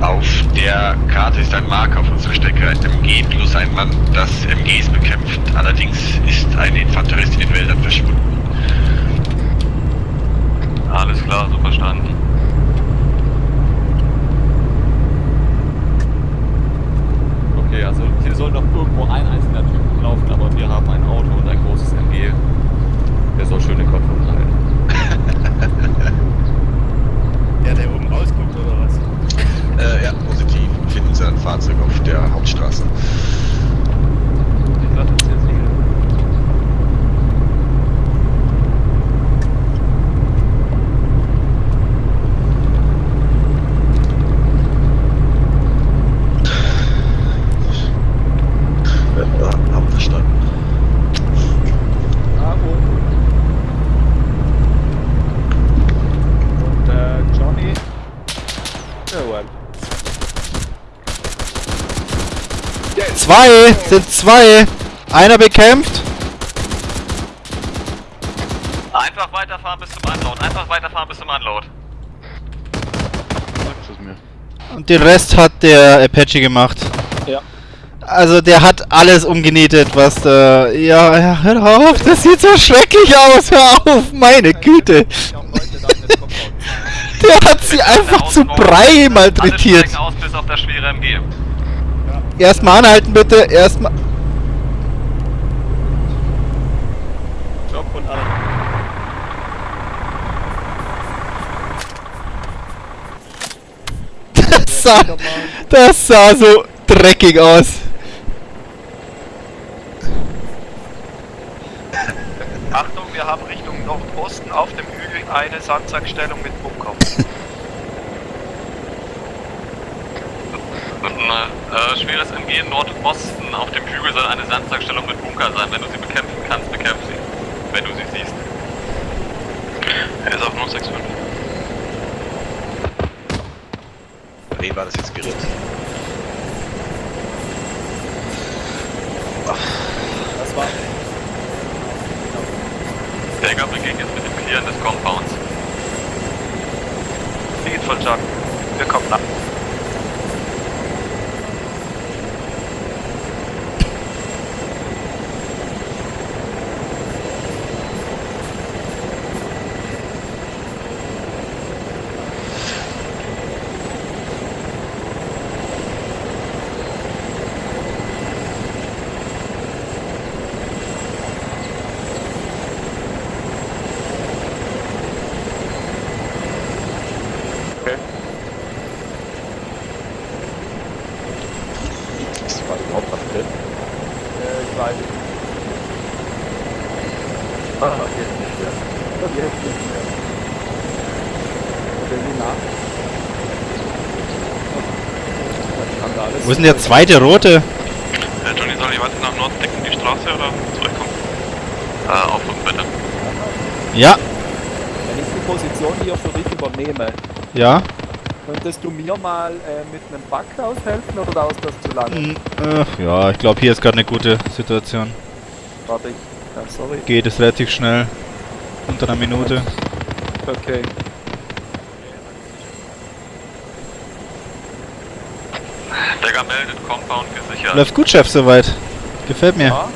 Auf der Karte ist ein Marker auf unserer Strecke, ein MG plus ein Mann, das MGs bekämpft. Allerdings ist ein Infanterist in den Wäldern verschwunden. Alles klar, so verstanden. Okay, also hier soll noch irgendwo ein einzelner Typ rumlaufen, aber wir haben ein Auto und ein großes MG. Der soll schön den Kopf umhalten. Ja, der oben rausguckt oder was? Äh, ja, positiv. Finden Sie ein Fahrzeug auf der Hauptstraße. Ich lasse uns jetzt liegen. Ja, haben verstanden. Bravo. Und äh, Johnny. Jawohl. Zwei! Sind zwei! Einer bekämpft. Einfach weiterfahren bis zum Unload. Einfach weiterfahren bis zum Unload. Sagst es mir. Und den Rest hat der Apache gemacht. Ja. Also der hat alles umgenietet, was da... Ja, ja, hör auf, das sieht so schrecklich aus, hör auf, meine Güte. Der hat sie einfach zu Brei Alle malträtiert. steigen aus bis auf das schwere MG. Erstmal anhalten bitte, erstmal... Und. Das sah, das sah so dreckig aus. Achtung, wir haben Richtung Nordosten auf dem Hügel eine Sandsackstellung mit Bunker. Äh, schweres MG Nordosten auf dem Hügel soll eine Sandsackstellung mit Bunker sein. Wenn du sie bekämpfen kannst, bekämpf sie. Wenn du sie siehst. Er ist auf 065. Wen war das jetzt gerät? Das war. Dagger beginnt jetzt mit dem Clearen des Compounds. Geht voll Chuck. Wir kommen nach. Ist war überhaupt was drin? Äh, ich weiß nicht. Ah, jetzt nicht mehr. Jetzt nicht mehr. Berliner. Das kann alles. Wo ist denn der zweite rote? Äh, Johnny, soll ich weiter nach Norden decken, die Straße oder zurückkommen? Äh, auf und bitte. Ja, Wenn ich die Position hier für dich übernehme, ja. könntest du mir mal äh, mit einem Bug aushelfen oder dauert das zu lange? Hm, äh, ja, ich glaube hier ist gerade eine gute Situation. Warte ich. Ja, sorry. Geht es relativ schnell. Unter einer Minute. Okay. Dagger meldet Compound gesichert. Läuft gut, Chef, soweit. Gefällt mir. Ja.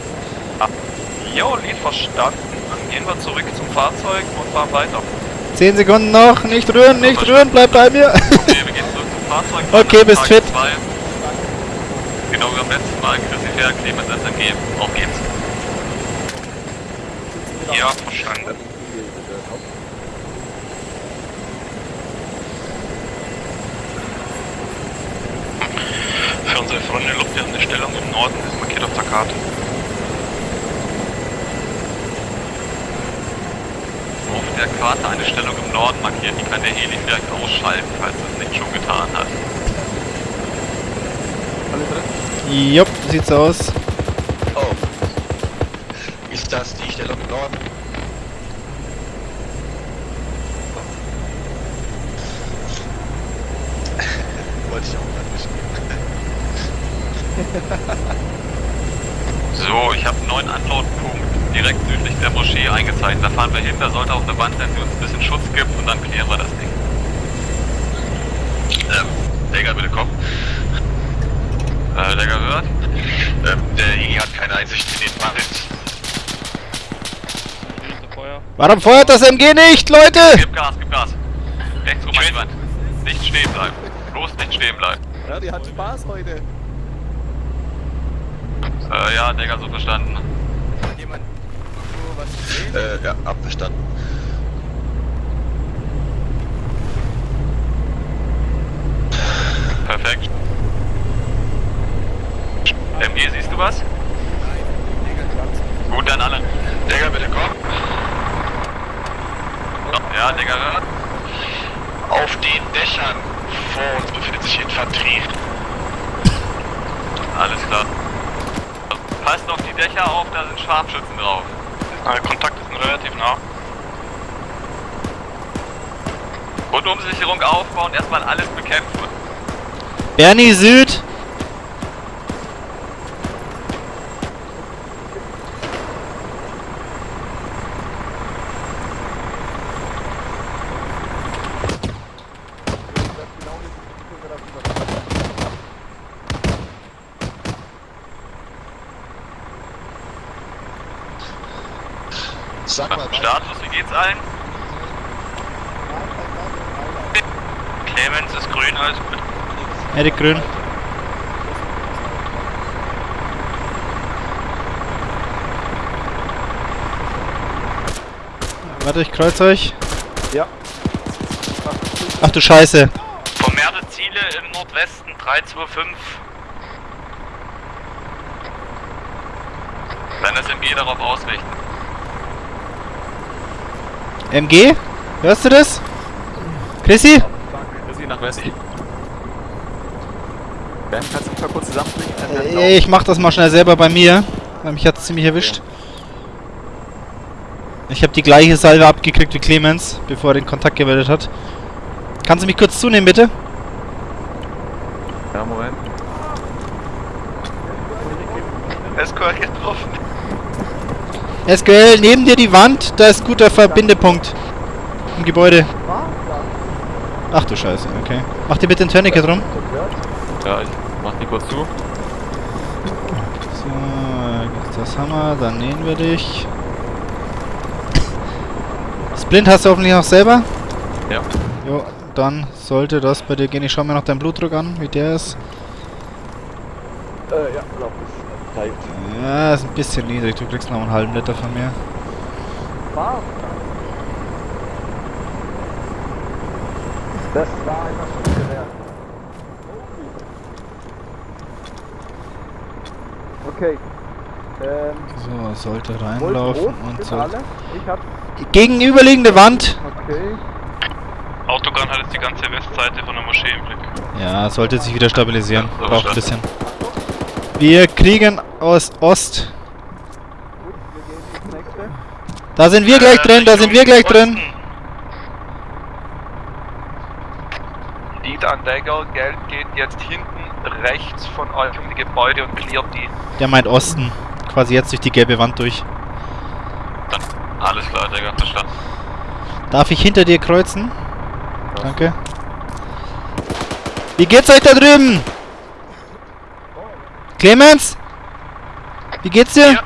Jo, Lied verstanden. Dann gehen wir zurück zum Fahrzeug und fahren weiter. 10 Sekunden noch. Nicht rühren, nicht rühren, bleib bei mir. Okay, wir gehen zurück zum Fahrzeug. Okay, bist Tag fit. zwei. Genau wie beim letzten Mal. Chrissy Fair, Clemens SMG. Auf geht's. Ja, verstanden. Für unsere Freunde Luft, wir haben eine Stellung im Norden, ist markiert auf der Karte. Auf der Karte eine Stellung im Norden markiert. Die kann der Heli vielleicht ausschalten, falls es nicht schon getan hat. Alle drin? Jupp, sieht's aus. Oh. Ist das die Stellung im Norden? Wollte ich auch mal wissen. So, ich habe einen neuen Unload-Punkt direkt südlich der Moschee eingezeichnet. Hin, da sollte auch eine Wand sein, die uns ein bisschen Schutz gibt und dann klären wir das Ding. Ähm, Dagger, bitte komm. Äh, Dagger hört. Ähm, der Iggy hat keine Einsicht in den Wald. Warum feuert das MG nicht, Leute? Gib Gas, gib Gas. Rechts rum an die Wand. Nicht stehen bleiben. Bloß nicht stehen bleiben. Ja, die hat Spaß heute. Äh, ja, Digga, so verstanden. Jemand irgendwo was gesehen? Äh, ja, abverstanden. Perfekt. MG, siehst du was? Gut, dann alle. Digga, bitte komm. Ja, Digga, hört. Auf den Dächern vor uns befindet sich Infanterie. Alles klar. Passt auf die Dächer auf, da sind Scharfschützen drauf. Kontakt ist relativ nah. Rundumsicherung aufbauen, erstmal alles bekämpfen. Bernie Süd. Sag mal, Status, wie geht's allen? Clemens ist grün, alles gut. Erik Grün. Warte, ich kreuz euch. Ja. Ach du Scheiße. Vermehrte Ziele im Nordwesten 325. Dann das MG darauf ausrichten. MG? Hörst du das? Chrissy? Chrissy nach Westen. Ben, kannst du mich mal kurz zusammenbringen? Äh, Ich mach das mal schnell selber bei mir, weil mich hat's ziemlich erwischt. Ich habe die gleiche Salve abgekriegt wie Clemens, bevor er den Kontakt gemeldet hat. Kannst du mich kurz zunehmen, bitte? Ja, Moment. SQL getroffen. SQL, neben dir die Wand, da ist guter Verbindepunkt. Im Gebäude. Ach du Scheiße, okay. Mach dir bitte ein Tourniquet drum. Ja, ich mach die kurz zu. So, das haben wir, dann nähen wir dich. Splint hast du hoffentlich noch selber? Ja. Jo, dann sollte das bei dir gehen. Ich schau mir noch deinen Blutdruck an, wie der ist. Äh, ja, glaub ich. Zeigt. Ja, ist ein bisschen niedrig. Du kriegst noch einen halben Liter von mir. War. Das war einfach schon gewährt. Okay. Ähm, So, sollte reinlaufen rot und so. alle. Ich hab. Gegenüberliegende Wand. Okay. Autogun hat jetzt die ganze Westseite von der Moschee im Blick. Ja, sollte sich wieder stabilisieren. Braucht ein bisschen. Wir kriegen aus Ost. Da sind wir gleich drin, da sind wir gleich drin. Lead an Dagger, Geld geht jetzt hinten rechts von euch um die Gebäude und cleart die. Der meint Osten. Quasi jetzt durch die gelbe Wand durch. Alles klar, Digga, verstanden. Darf ich hinter dir kreuzen? Danke. Wie geht's euch da drüben? Clemens? Wie geht's dir? Ja.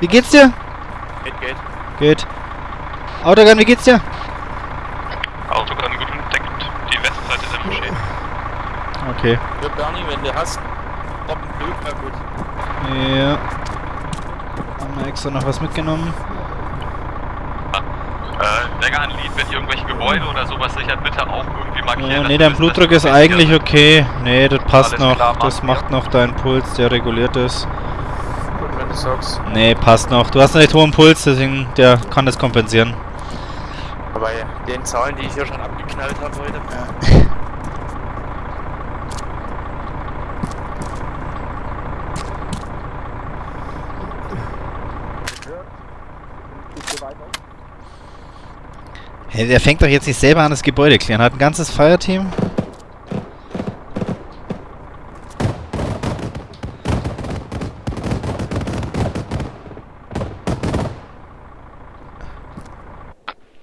Wie geht's dir? Geht, geht. Gut. Autogun, wie geht's dir? Autogun gut entdeckt, die Westseite der Moschee. Okay. Ja, Bernie, wenn du hast, ob ein Blut, na gut. Ja. Haben wir extra noch was mitgenommen? Äh, Digga, an Lead, wenn irgendwelche Gebäude oder sowas sichert, bitte auch irgendwie markieren. Äh, dass nee, dein Blutdruck ist eigentlich okay. Nee, das passt Alles noch. klar, Das macht noch deinen Puls, der reguliert ist. Gut, wenn du sagst. Nee, passt noch. Du hast einen recht hohen Puls, deswegen der kann das kompensieren. Aber ja, den Zahlen, die ich hier schon abgeknallt habe heute. Ist Hey, der fängt doch jetzt nicht selber an, das Gebäude klären. Hat ein ganzes Fireteam.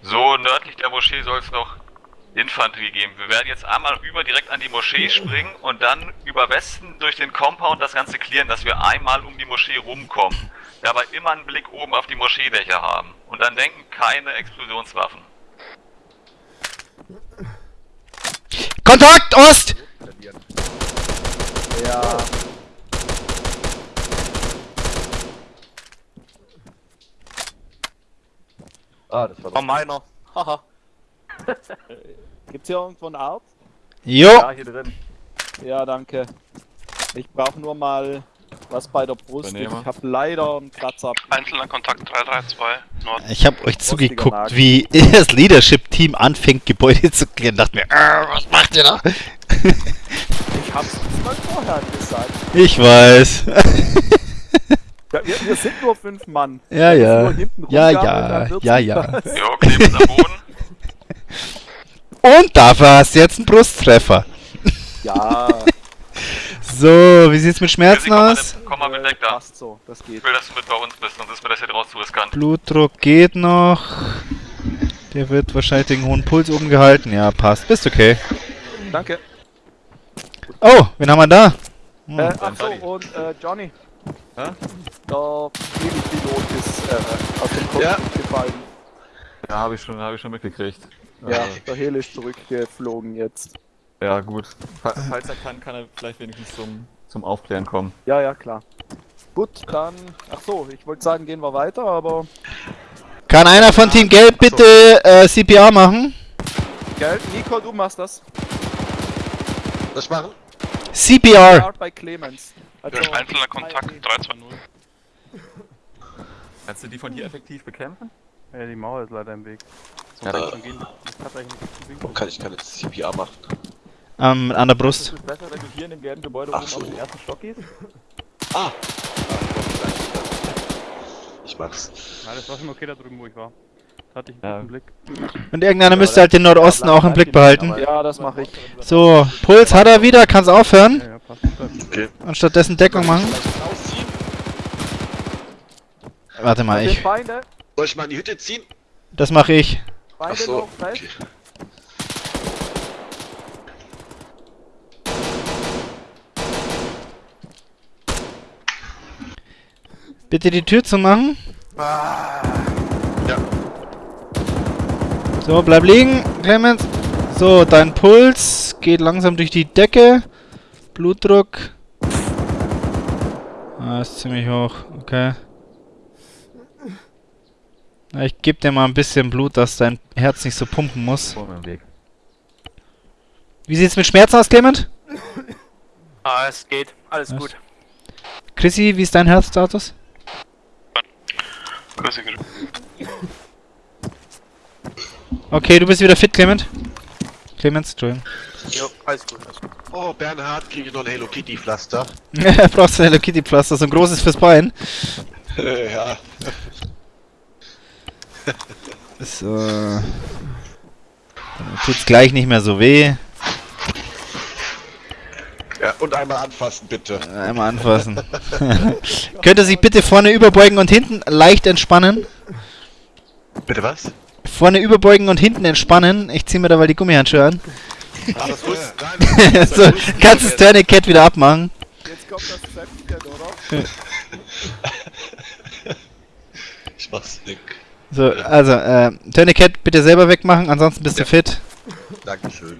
So, nördlich der Moschee soll es noch Infanterie geben. Wir werden jetzt einmal rüber direkt an die Moschee springen und dann über Westen durch den Compound das Ganze klären, dass wir einmal um die Moschee rumkommen. Dabei immer einen Blick oben auf die Moscheedächer haben. Und dann denken keine Explosionswaffen. Kontakt, Ost! Ja. Ah, das war Oh, meiner. Haha. Gibt's hier irgendwo einen Arzt? Jo! Ja, hier drin. Ja, danke. Ich brauche nur mal was bei der Brust. Ich habe leider einen Kratzer. Einzelner Kontakt 332, Nord. Ich habe euch zugeguckt, Nagel. wie das Leadership-Team anfängt, Gebäude zu klären. Dachte mir, äh, was macht ihr da? Ich hab's mal vorher gesagt. ich weiß. Ja, wir, wir sind nur fünf Mann. Ja, ja. Ja, ja, ja, ja. Jo, Clemens am Boden. Und dafür hast du jetzt einen Brusttreffer. Ja, So, wie sieht's mit Schmerzen komm, mal, aus? komm mal mit weg da. passt so. Das geht. Ich will, dass du mit bei uns bist, sonst ist mir das hier draußen zu riskant. Blutdruck geht noch. Der wird wahrscheinlich den hohen Puls oben gehalten. Ja, passt. Bist okay. Danke. Oh, wen haben wir da? Hm. Äh, achso, und äh, Johnny. Hä? Der Pilot ist äh, aus dem Cockpit Ja. gefallen. Ja, habe ich schon, habe ich schon mitgekriegt. Ja, Äh, der Heli ist zurückgeflogen jetzt. Ja, gut. Fa- Falls er kann, kann er vielleicht wenigstens zum, zum Aufklären kommen. Ja, ja, klar. Gut, dann. Ach so, ich wollte sagen, gehen wir weiter, aber. Kann einer von Team Gelb bitte äh, CPR machen? Gell, Nico, du machst das. Das machen? CPR! Ja, bei Clemens. Also, Einzelner Kontakt 320. Kannst du die von hier effektiv bekämpfen? Ja, die Mauer ist leider im Weg. So Ja, kann ich keine CPR machen? Ähm, an der Brust. es besser, wenn du hier in dem gelben Gebäude Ach oben so. auf den ersten Stock gehst? Ah! Ich mach's. Ja, das war schon okay da drüben, wo ich war. Da hatte ich einen Ja. guten Blick. Und irgendeiner müsste halt den Nordosten auch im Blick behalten. Ja, das mache ich. So, Puls hat er wieder, kann's aufhören. Ja, passt. passt. Und stattdessen Deckung machen. Warte mal, ich. Soll ich mal in die Hütte ziehen? Das mache ich. Ach so. Okay. Bitte die Tür zu machen. Ja. So, bleib liegen, Clemens. So, dein Puls geht langsam durch die Decke. Blutdruck. Ah, ist ziemlich hoch. Okay. Na, ich gebe dir mal ein bisschen Blut, dass dein Herz nicht so pumpen muss. Wie sieht's mit Schmerzen aus, Clement? Ah, es geht. Alles Was? gut. Chrissy, wie ist dein Herzstatus? Okay, du bist wieder fit, Clement. Clemens, Entschuldigung. Jo, alles gut. Alles gut. Oh, Bernhard, kriege ich noch ein Hello Kitty Pflaster? Brauchst du ein Hello Kitty Pflaster, so ein großes fürs Bein. ja. So. Dann tut's gleich nicht mehr so weh. Ja, und einmal anfassen, bitte. Einmal anfassen. Könnte sich bitte vorne überbeugen und hinten leicht entspannen? Bitte was? Vorne überbeugen und hinten entspannen. Ich zieh mir da mal die Gummihandschuhe an. Ach, das wusste nein. so, kannst das Tourniquet wieder abmachen. Jetzt kommt das Zäpfchen, oder? Ich mach's nicht. So, also, äh, Tourniquet bitte selber wegmachen, ansonsten bist du fit. Dankeschön.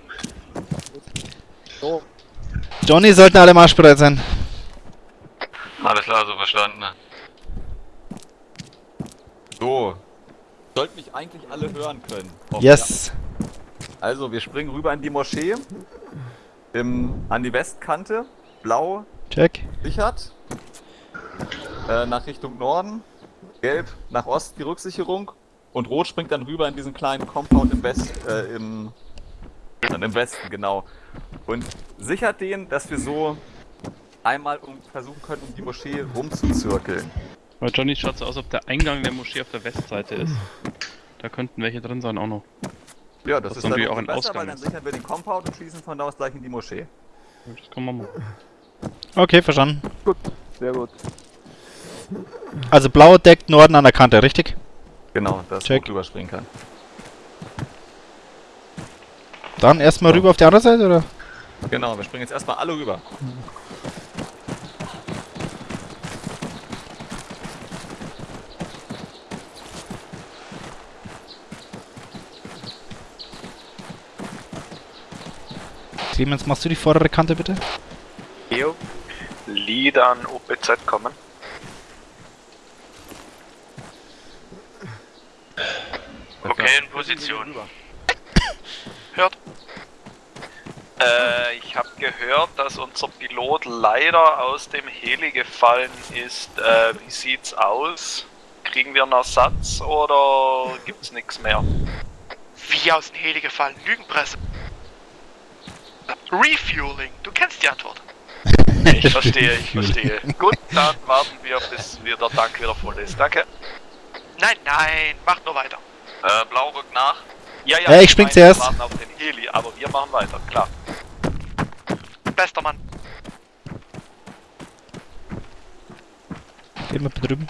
Johnny sollten alle marschbereit sein. Alles klar, so verstanden. So. Sollten mich eigentlich alle hören können. Yes. Also, wir springen rüber in die Moschee. Im, an die Westkante. Blau Check. sichert. Äh, nach Richtung Norden. Gelb nach Ost die Rücksicherung. Und Rot springt dann rüber in diesen kleinen Compound im West, äh, im, dann im Westen, genau. Und sichert den, dass wir so einmal um, versuchen können, um die Moschee rumzuzirkeln. Bei Johnny schaut so aus, ob der Eingang der Moschee auf der Westseite ist. Da könnten welche drin sein auch noch. Ja, das, Das ist natürlich auch ein besser, Ausgang weil dann sichern wir den Compound und schließen von da aus gleich in die Moschee. Das kann man machen. Okay, verstanden. sehr gut. Also blau deckt Norden an der Kante, richtig? Genau, dass Check. Rot drüber springen kann. Dann erstmal rüber auf die andere Seite, oder? Genau, wir springen jetzt erstmal alle rüber. Clemens, machst du die vordere Kante bitte? Jo. Lead an OPZ kommen. Okay, in Position. Hört. Äh, ich habe gehört, dass unser Pilot leider aus dem Heli gefallen ist. Äh, wie sieht's aus? Kriegen wir einen Ersatz oder gibt's nichts mehr? Wie aus dem Heli gefallen? Lügenpresse. Refueling. Du kennst die Antwort. Ich verstehe, ich verstehe. Gut, dann warten wir, bis wir der Tank wieder voll ist. Danke. Nein, nein. Mach nur weiter. Äh, Blau rückt nach. Ja, ja, Äh, ich spring zuerst. Wir warten auf den Heli, aber wir machen weiter, klar. Bester Mann. Wir drüben.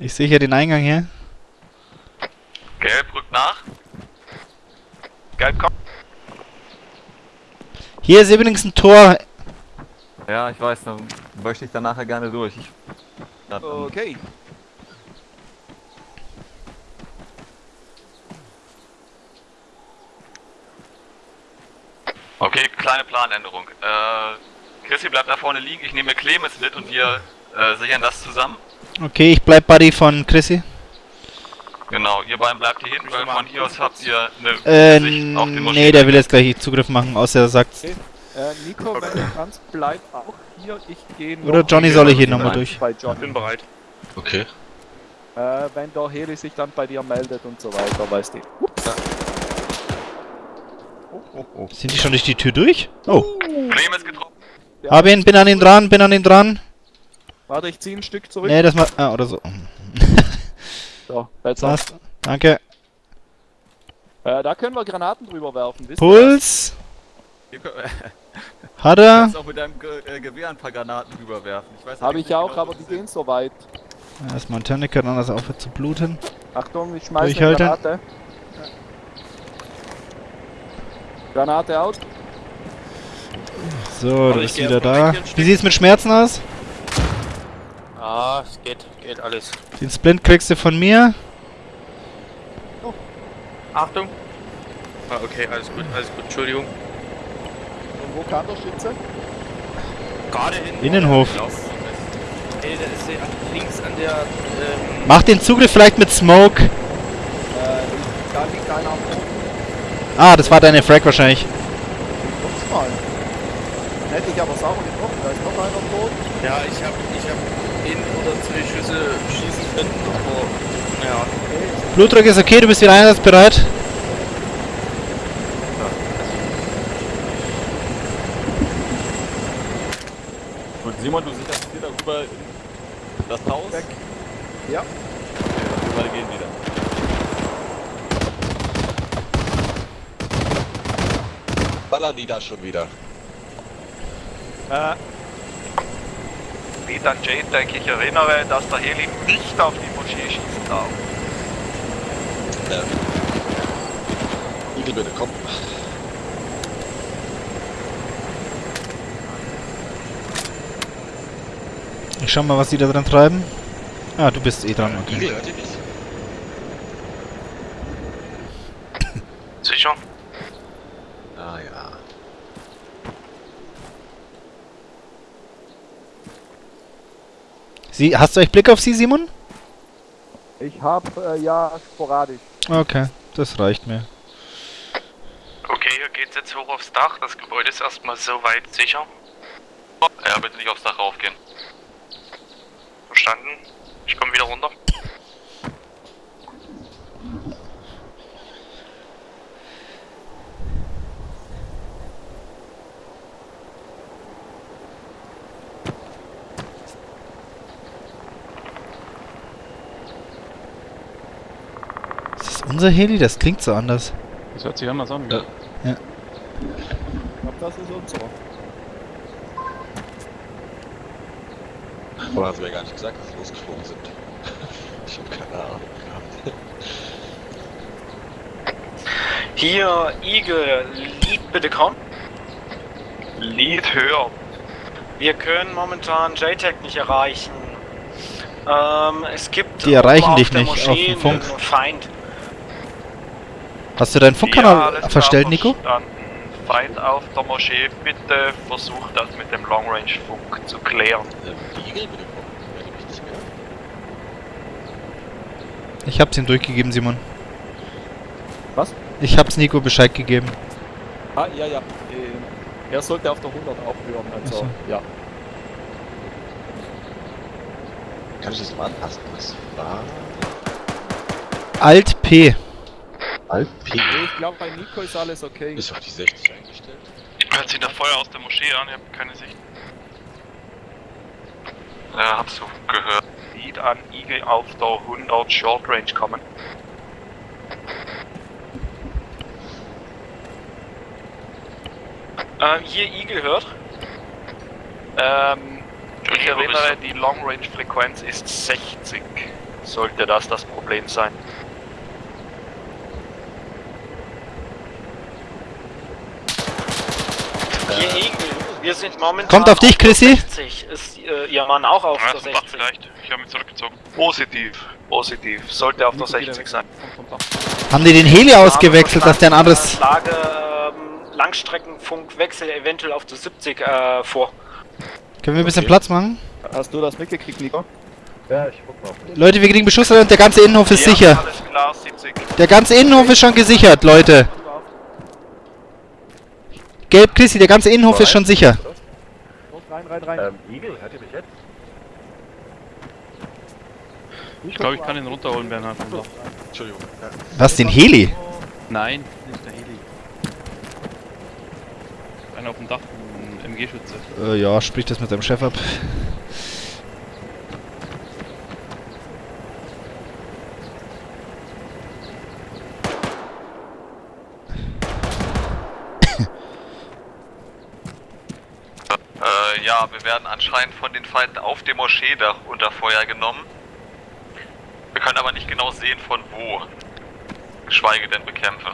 Ich sehe hier den Eingang hier. Gelb rückt nach. Gelb, komm. Hier ist übrigens ein Tor. Ja, ich weiß, dann möchte ich da nachher gerne durch. Ich, dann, Okay. Okay, kleine Planänderung. Äh, Chrissy bleibt da vorne liegen, ich nehme Clemens mit und wir äh, sichern das zusammen. Okay, ich bleib Buddy von Chrissy. Genau, ihr beiden bleibt hier hinten, weil von hier aus habt ihr eine Äh, Sicht auf den nee, der will jetzt gleich Zugriff machen, außer er sagt. Äh, Nico, wenn du kannst, bleib auch hier. Ich gehe Oder Johnny soll hier nochmal durch. bei Johnny. bereit. Okay. Äh, wenn der Heli sich dann bei dir meldet und so weiter, weißt du. Ups. Sind die schon durch die Tür durch? Oh, getroffen. hab ihn, bin an ihn dran, bin an ihn dran. Warte, ich zieh ein Stück zurück. Nee, das mal. Ah, oder so. So, besser. Passt. Danke. Äh, da können wir Granaten drüber werfen, Puls. Hat Du er. kannst auch mit deinem Ge äh, Gewehr ein paar Granaten rüberwerfen. Ich weiß das? Habe allerdings ich auch, genau, aber die gehen so weit. Erstmal ein Tourniquet, dann das aufhört zu bluten. Achtung, ich schmeiß eine Durchhalten. Granate. Granate out. So, du bist wieder da. Wie sieht's mit Schmerzen aus? Ah, es geht, geht alles. Den Splint kriegst du von mir. Achtung. Ah, okay, alles gut, alles gut, Entschuldigung. Und wo kam der Schütze? Gerade in. Innenhof. Ey, der ist hier links an der. Ähm, Mach den Zugriff vielleicht mit Smoke. Äh, da liegt einer am Boden. Ah, das war deine Frag wahrscheinlich. Ups mal. Hätte ich aber sauber getroffen, da ist noch einer tot. ja, ich hab, ich hab ihn oder zwei Schüsse schießen können, aber. Ja. Blutdruck ist okay, du bist wieder einsatzbereit. Gut, Simon, du sicherst hier darüber in das Haus. Weg. Ja. Okay, darüber gehen wieder. Ballern die da schon wieder. Äh, an JTAG, ich erinnere, dass der Heli nicht auf die Moschee schießen darf. Ja. Igel bitte, komm. Ich schau mal, was die da dran treiben. Ah, du bist eh dran, okay. Igel, hört ihr mich? Sicher? Ah ja. Sie, hast du euch Blick auf sie, Simon? Ich hab, äh, ja, sporadisch. Okay, das reicht mir. Okay, hier geht's jetzt hoch aufs Dach. Das Gebäude ist erstmal soweit sicher. Ja, bitte nicht aufs Dach raufgehen. Verstanden. Ich komme wieder runter. Unser Heli? Das klingt so anders. Das hört sich anders an. Ja. Ich glaub, das ist unser. Aber hast du mir gar nicht gesagt, dass sie losgeflogen sind. ich hab keine Ahnung gehabt. Hier, Eagle, Lead bitte kommen. Lead höher. Wir können momentan JTAG nicht erreichen. Ähm, es gibt Die erreichen dich nicht auf dem Feind. Hast du deinen Ja, Funkkanal klar, verstellt, Nico? Feind auf der Moschee, bitte versucht das mit dem Long Range Funk zu klären. Ähm? Ich hab's ihm durchgegeben, Simon. Was? Ich hab's Nico Bescheid gegeben. Ah, ja, ja. Äh, er sollte auf der 100 aufhören, also, so. ja. Kann ich das mal anpassen? Was war? Alt P. Alt P. Ich glaube, bei Nico ist alles okay. Ist auf die 60 eingestellt. Hört sich nach Feuer aus der Moschee an, ich hab keine Sicht. Ja, hab's so gehört. Lead an Eagle auf der 100 Short Range kommen. Äh, hier, Eagle hört. Ähm, ich erinnere, die Long Range Frequenz ist 60. Sollte das das Problem sein? Hier, Eagle. Wir sind momentan. Kommt auf dich, Chrissy. 60. Ist äh, Ihr Mann auch auf Ah, der das ist ein Bach 60? vielleicht. Ich habe mich zurückgezogen. Positiv. Positiv. Sollte auf der Nico, wieder 60 weg. sein. Haben die den Heli ausgewechselt, dass der ein anderes... Lage ähm, Langstreckenfunkwechsel eventuell auf der 70 äh, vor. Können wir ein bisschen Okay. Platz machen? Hast du das mitgekriegt, Nico? Leute, wir kriegen Beschuss und der ganze Innenhof ist Ja, sicher. Alles klar, 70. Der ganze Innenhof ist schon gesichert, Leute. Gelb, Chrissy, der ganze Innenhof ist schon sicher. Los, rein, rein, rein. Ich glaube, ich kann ihn runterholen, Bernhard. vom Dach. Entschuldigung. Ja. Was, den Heli? Nein, nicht der Heli. Einer auf dem Dach, ein MG-Schütze. Äh, ja, sprich das mit deinem Chef ab. Äh, ja, wir werden anscheinend von den Feinden auf dem Moscheedach unter Feuer genommen. Wir können aber nicht genau sehen von wo. Geschweige denn bekämpfen.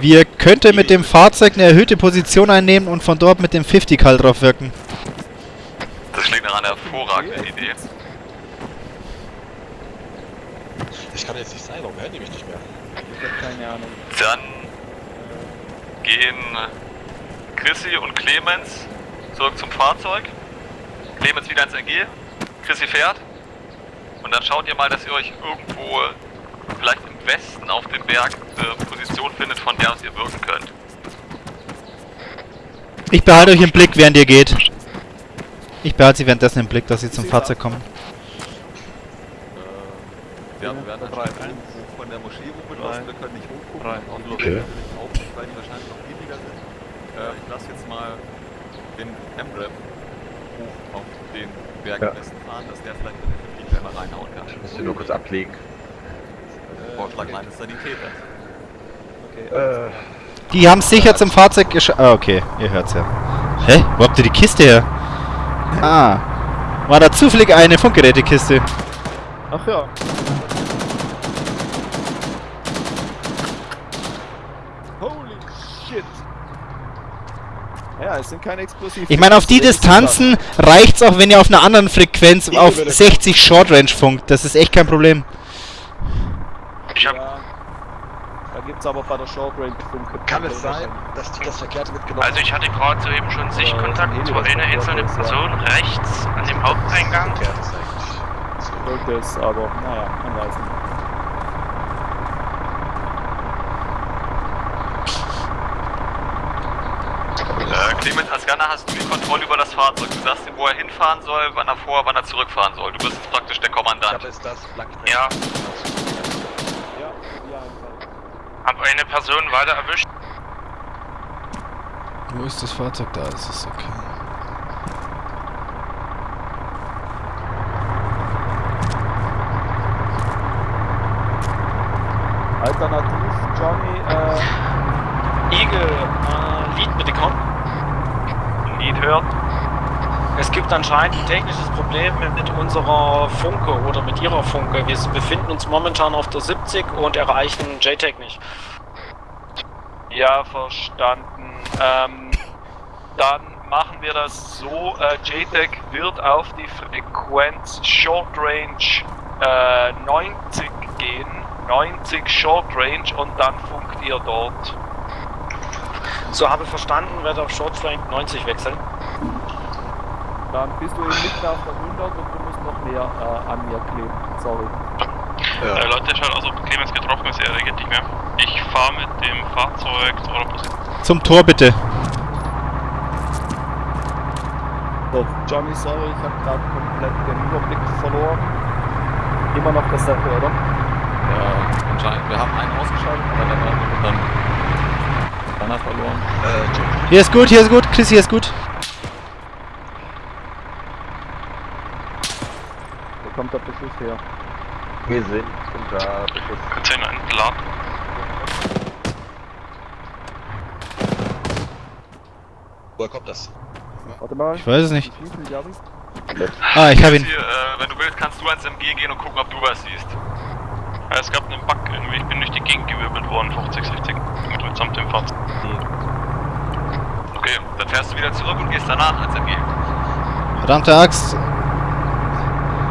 Wir könnten mit dem Fahrzeug eine erhöhte Position einnehmen und von dort mit dem 50 Kal drauf wirken. Das klingt nach einer hervorragenden Idee. Ich kann jetzt nicht sein, warum hören die mich nicht mehr? Ich hab keine Ahnung. Dann gehen Chrissy und Clemens zurück zum Fahrzeug. Clemens wieder ins NG. Chrissy fährt. Und dann schaut ihr mal, dass ihr euch irgendwo vielleicht im Westen auf dem Berg eine Position findet, von der aus ihr wirken könnt. Ich behalte euch im Blick, während ihr geht. Ich behalte sie währenddessen im Blick, dass sie zum Fahrzeug kommen. Ja, wir werden hoch von der Moschee hochgelassen. Wir können nicht hochgucken. Rein. Und Okay. Weil die wahrscheinlich noch weniger sind. Äh, ich lasse jetzt mal den M-Rap hoch auf den Berg Ja. im Westen fahren, dass der vielleicht in den 50 Klemmer reinhauen kann. Ich muss den nur kurz ablegen. Vorschlag meines Sanitäters. Äh, Die haben sicher zum Fahrzeug gesch... Ah, okay. Ihr hört's ja. Hä? Wo habt ihr die Kiste her? Ah. War da zufällig eine Funkgerätekiste? Ach ja. Ja, es sind keine Explosiven. Ich meine, auf die Distanzen reicht's auch, wenn ihr auf einer anderen Frequenz auf 60 Short Range funkt. Das ist echt kein Problem. Ich hab. Ja. Da gibt's aber bei der Short Range Funk. kann es sein, dass die das Verkehrte mitgenommen Also ich hatte gerade soeben schon Sichtkontakt zu einer einzelnen Person rechts an dem Haupteingang. Verkehrt ist. Sollte es, aber naja, man weiß nicht. Äh, Clemens, als Gunner hast du die Kontrolle über das Fahrzeug. Du sagst ihm, wo er hinfahren soll, wann er vor, wann er zurückfahren soll. Du bist jetzt praktisch der Ich Kommandant. habe jetzt das blank Ja, Ja, ja, einfach. hab eine Person weiter erwischt. Wo ist das Fahrzeug? Da ist es, okay. Alternativ, Johnny, äh, Eagle, äh, Lead bitte kommen. Lead hört. Es gibt anscheinend ein technisches Problem mit unserer Funke oder mit ihrer Funke. Wir befinden uns momentan auf der 70 und erreichen JTAG nicht. Ja, verstanden. Ähm, dann machen wir das so. Äh, JTAG wird auf die Frequenz Short Range äh, 90 gehen. 90 Short Range und dann funkt ihr dort. So habe verstanden, werde auf Short Range 90 wechseln. Dann bist du eben nicht mehr auf der 100 und du musst noch mehr äh, an mir kleben. Sorry. Äh, Leute, schaut aus, ob Clemens getroffen ist, er reagiert nicht mehr. Ich fahre mit dem Fahrzeug zu eurer Position. Zum Tor bitte. So, Johnny, sorry, ich habe gerade komplett den Überblick verloren. Immer noch dasselbe, oder? Ja, anscheinend. Wir haben einen ausgeschaltet, aber dann haben wir dann Banner verloren. Äh, Hier ist gut, hier ist gut. Chris, hier ist gut. Der Beschuss her? wir sind unter Beschuss. Könnt ihr ihn entladen? Woher kommt das? Warte mal. Ich weiß es nicht. Ah, ich habe ihn. Hier, äh, wenn du willst, kannst du ans MG gehen und gucken, ob du was siehst. Ja, es gab einen Bug irgendwie, ich bin durch die Gegend gewirbelt worden, 50, 60, mit, mitsamt dem Fahrzeug. Okay, dann fährst du wieder zurück und gehst danach ans MG. Verdammte Axt.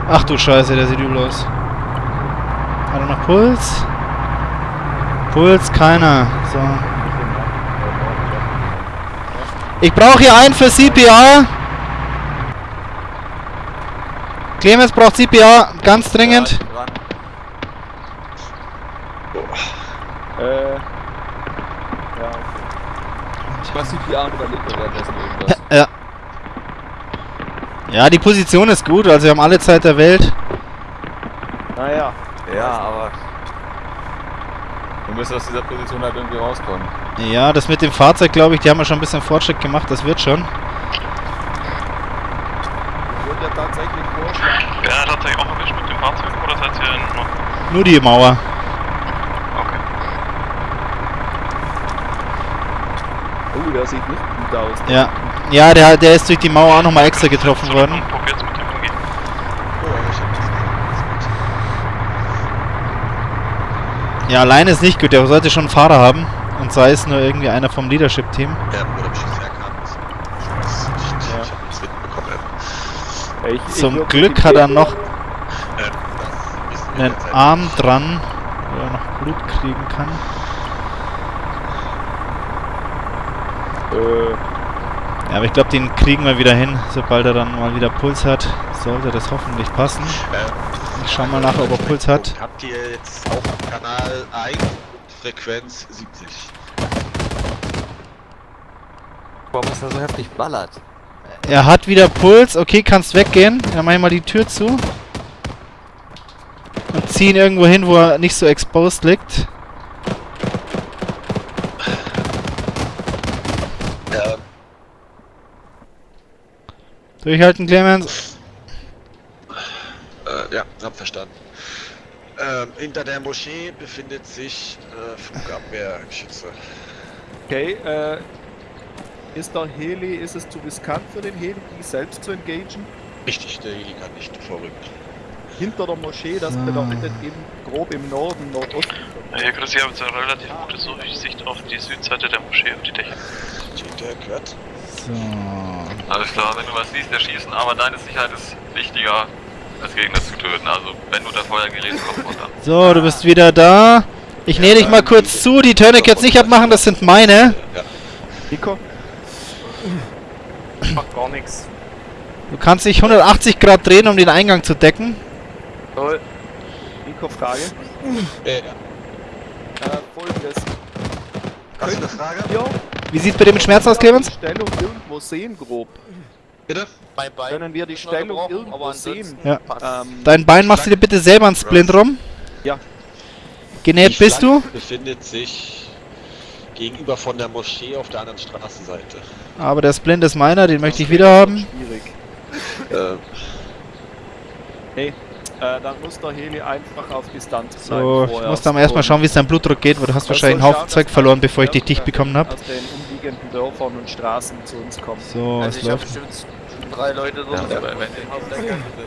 Ach du Scheiße, der sieht übel aus. Hat er noch Puls? Puls, keiner. So. Ich brauche hier einen für CPR. Clemens braucht CPR, ganz dringend. Ja. Äh. Ich nicht, wie Arme überlebt er währenddessen irgendwas. Ja. Ja, die Position ist gut, also wir haben alle Zeit der Welt. Naja, Ja, aber. Wir müssen aus dieser Position halt irgendwie rauskommen. Ja, das mit dem Fahrzeug, glaube ich, die haben ja schon ein bisschen Fortschritt gemacht, das wird schon. ich würde ja tatsächlich vorschlagen. Wer hat tatsächlich auch erwischt mit dem Fahrzeug oder seid ihr noch? Nur die Mauer. Okay. Oh, der sieht nicht gut aus. Ja. Ja, der, der ist durch die Mauer auch nochmal extra getroffen worden. Ja, alleine ist nicht gut, der sollte schon einen Fahrer haben. Und sei es nur irgendwie einer vom Leadership-Team. Ja, oder Beschuss erkannt. Ich weiß nicht. Ich hab nichts mitbekommen. Ja, ich Zum Glück hat er noch einen derzeit Arm dran, wo er noch Blut kriegen kann. Äh, Ja, aber ich glaube, den kriegen wir wieder hin, sobald er dann mal wieder Puls hat. Sollte das hoffentlich passen. Ähm, Ich schau mal nach, ob er Puls hat. Habt ihr jetzt auch am Kanal 1 Frequenz 70? Warum ist er so heftig ballert? Er hat wieder Puls. Okay, kannst weggehen. Dann mach ich mal die Tür zu. Und zieh ihn irgendwo hin, wo er nicht so exposed liegt. Ähm, Durchhalten, Clemens. äh, ja, hab verstanden. Ähm, hinter der Moschee befindet sich äh, Flugabwehrgeschütze. okay, äh. Ist der Heli, ist es zu riskant für den Heli, die selbst zu engagen? Richtig, der Heli kann nicht vorrücken. Hinter der Moschee, das So. bedeutet eben grob im Norden, Nordosten. Ja, hier, Chris, ihr habt eine relativ gute Sicht auf die Südseite der Moschee, auf die Dächer. Der gehört. So. Alles klar, wenn du was siehst, erschießen, aber deine Sicherheit ist wichtiger, als Gegner zu töten. Also, wenn du unter Feuer gerätst, komm runter. So, du bist wieder da. Ich nähe dich mal kurz zu. Die Tourniquets nicht abmachen, das sind meine. Ja. Nico? Macht gar nichts. Du kannst dich 180 Grad drehen, um den Eingang zu decken. Toll. Nico, Frage. Äh, Äh, folgendes. Hast du eine Frage? Ja, Wie sieht's bei dir mit Schmerzen aus, Clemens? die Stellung irgendwo sehen, grob. Bitte? Bei beiden Können wir die Stellung irgendwo aber sehen? Ja. Ähm, Dein Bein machst du dir bitte selber einen Splint rum. Ja. Genäht Die bist du, befindet sich gegenüber von der Moschee auf der anderen Straßenseite. aber der Splint ist meiner, den möchte ich wieder haben. schwierig. Äh, Äh, dann muss der Heli einfach auf Distanz bleiben. So, ich muss dann erstmal schauen, wie es dein Blutdruck geht, weil du hast das wahrscheinlich einen soll Haufen Zeug verloren, bevor ich dich dicht aus bekommen habe. den umliegenden Dörfern und Straßen zu uns kommt. So, Also es ich habe läuft. bestimmt drei Leute. Ja,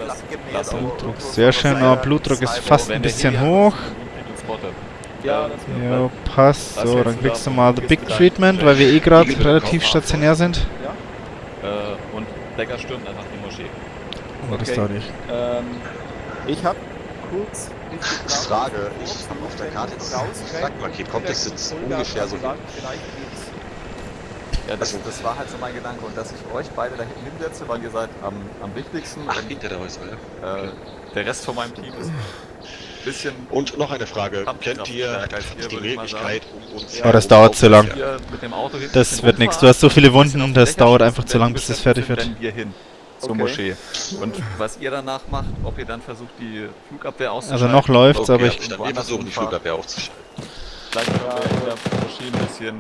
das lass Blutdruck sehr schön, aber Blutdruck ist fast ein bisschen hoch. Ja, passt. So, dann kriegst du mal The Big Treatment, weil wir eh gerade relativ stationär sind. Äh, und Decker stürmt einfach die Moschee. Oh, das Okay. dauert nicht. Ähm, ich habe kurz gefragt, Frage, ich Sie hab auf der denn Karte das und Kommt das jetzt ungefähr so. Ja, das, Also- das war halt so mein Gedanke. Und dass ich euch beide da hinten hinsetze, weil ihr seid am, am wichtigsten. Ach, und, hinter der Häuser, ja. äh, der Rest von meinem Team ist ein bisschen Und noch eine Frage. Kennt ihr die Möglichkeit, um uns... Oh, das dauert zu lang. hier mit dem Auto hinten Das wird nichts. Du hast so viele Wunden, die das dauert einfach zu lang, die bis das fertig wird. Zur Okay. Moschee. Und was ihr danach macht, ob ihr dann versucht, die Flugabwehr auszuschalten. Also noch läuft's, Okay, aber ich... verstanden. Wir versuchen die Flugabwehr aufzuschalten. Vielleicht können wir in der Moschee ein bisschen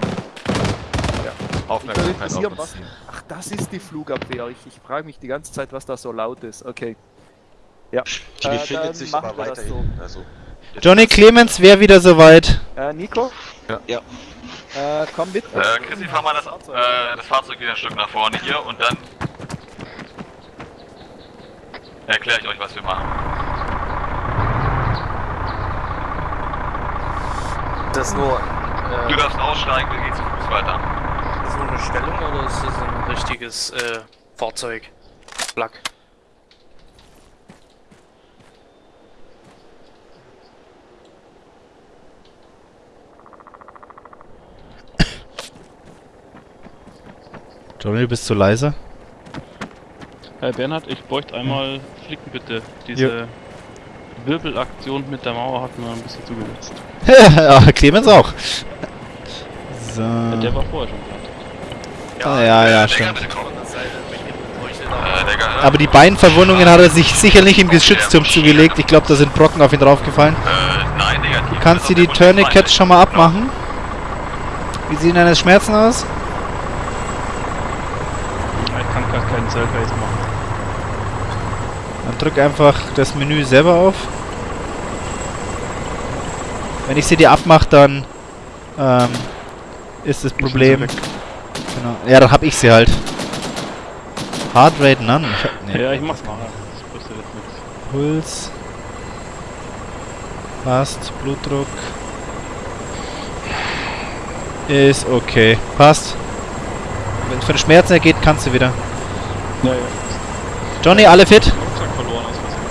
ja, Aufmerksamkeit auf interessieren, uns was. ziehen. Ach, das ist die Flugabwehr. Ich, ich frage mich die ganze Zeit, was da so laut ist. Okay. Ja. Die Äh, befindet dann sich aber weiterhin. Also, Johnny Clemens wäre wieder soweit. Äh, Nico? Ja. Äh, komm mit. Äh, Chrissy, fahr mal das, äh, das Fahrzeug wieder ein Stück nach vorne hier und dann erkläre ich euch, was wir machen. Das nur Du äh, darfst aussteigen, wir gehen zu Fuß weiter. so eine Stellung oder ist das ein richtiges äh, Fahrzeug? Flak. Johnny, du bist zu leise. Herr Bernhard, ich bräuchte einmal Flicken bitte. Diese Wirbelaktion mit der Mauer hat mir ein bisschen zugesetzt. ja, Clemens auch. So. Ja, der war vorher schon da. Ah, ja, ja, stimmt. bitte komm. Äh. Aber die Beinverwundungen hat er sich sicher nicht im Geschützturm zugelegt. Ich glaube, da sind Brocken auf ihn draufgefallen. Äh, nein, negativ. Du kannst dir die Tourniquets schon mal abmachen. Wie sehen deine Schmerzen aus? Ich kann gar keinen Selfbase machen. Dann drück einfach das Menü selber auf. Wenn ich sie dir abmache, dann ähm, ist das Problem. Genau. Ja, dann hab ich sie halt. Heartrate None. Ich nee. Ja, ich mach's mal. Das jetzt nichts. Puls. Passt. Blutdruck. Ist okay. Passt. Wenn es von Schmerzen her geht, kannst du wieder. Ja, ja. Johnny, alle fit? Verloren aus Versehen.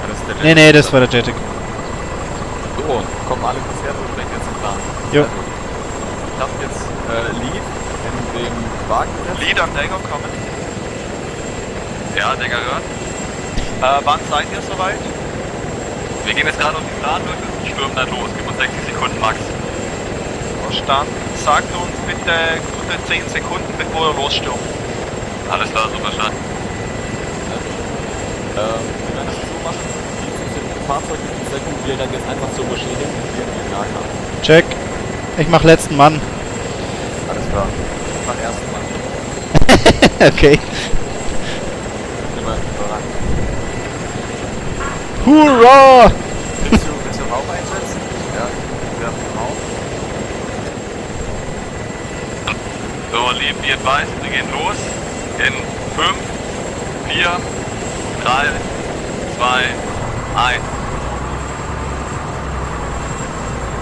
Ja, das ist der Nee, nee, das war der Jetic. So, kommen alle wir sprechen jetzt im Plan. Jo. Ich hab jetzt äh, Lead in dem Wagen. Lead an Dagger kommen. Ja, Digga, hört. Äh, wann seid ihr soweit? Wir gehen jetzt gerade auf die Planbrücke und stürmen dann los. Gib uns 60 Sekunden max. Verstanden. Sagt uns bitte gute 10 Sekunden, bevor ihr losstürmt. Alles klar, super stark. Ähm, wir werden das so machen. Die sind im Fahrzeug in Deckung, wir dann jetzt einfach Moschee hin und wir den Nahkampf. Check. Ich mach letzten Mann. Alles klar. Ich mach ersten Mann. okay. Hurra! Willst du, willst du Raum einsetzen? Ja, wir haben den Raum. So, lieb, wie advised, wir gehen los. In 5, 4, 3, 2, 1.